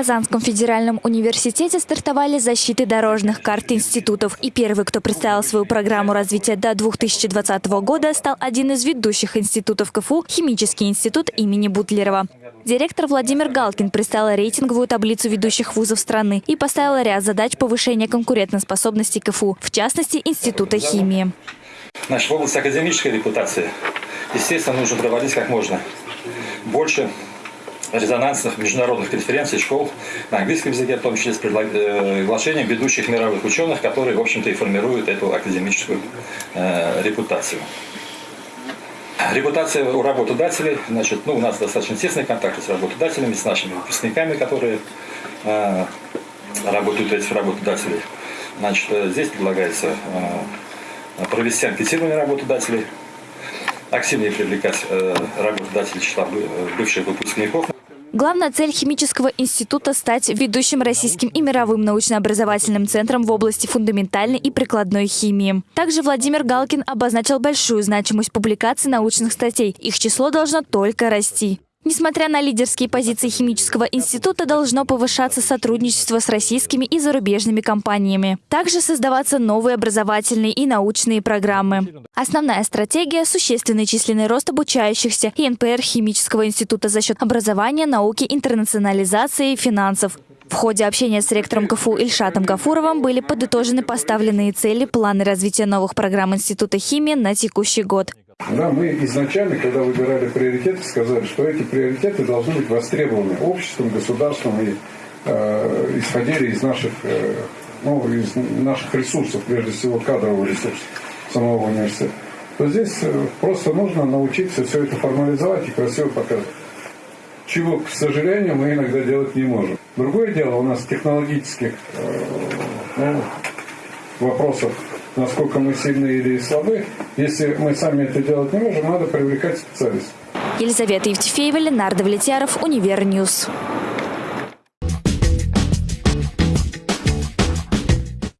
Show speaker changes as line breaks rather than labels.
Казанском федеральном университете стартовали защиты дорожных карт институтов. И первый, кто представил свою программу развития до 2020 года, стал один из ведущих институтов КФУ – Химический институт имени Бутлерова. Директор Владимир Галкин представил рейтинговую таблицу ведущих вузов страны и поставил ряд задач повышения конкурентоспособности КФУ, в частности, Института химии.
Значит, в области академической репутации, естественно, нужно проводить как можно больше резонансных международных конференций, школ на английском языке, в том числе с приглашением ведущих мировых ученых, которые, в общем-то, и формируют эту академическую э, репутацию. Репутация у работодателей, значит, ну, у нас достаточно тесные контакты с работодателями, с нашими выпускниками, которые э, работают у этих работодателей. Значит, э, здесь предлагается э, провести анкетирование работодателей, активнее привлекать э, работодателей числа бывших выпускников.
Главная цель химического института – стать ведущим российским и мировым научно-образовательным центром в области фундаментальной и прикладной химии. Также Владимир Галкин обозначил большую значимость публикаций научных статей. Их число должно только расти. Несмотря на лидерские позиции химического института, должно повышаться сотрудничество с российскими и зарубежными компаниями. Также создаваться новые образовательные и научные программы. Основная стратегия – существенный численный рост обучающихся и НПР химического института за счет образования, науки, интернационализации и финансов. В ходе общения с ректором КФУ Ильшатом Гафуровым были подытожены поставленные цели, планы развития новых программ Института химии на текущий год.
Да, мы изначально, когда выбирали приоритеты, сказали, что эти приоритеты должны быть востребованы обществом, государством и э, исходили из наших, э, ну, из наших ресурсов, прежде всего кадрового ресурса самого университета. То здесь э, просто нужно научиться все это формализовать и красиво показывать. Чего, к сожалению, мы иногда делать не можем. Другое дело, у нас технологических э, ну, вопросов насколько мы сильны или слабы. Если мы сами это делать не можем, надо привлекать специалистов.
Елизавета Евтефеева, Ленар Давлетьяров, Univer News.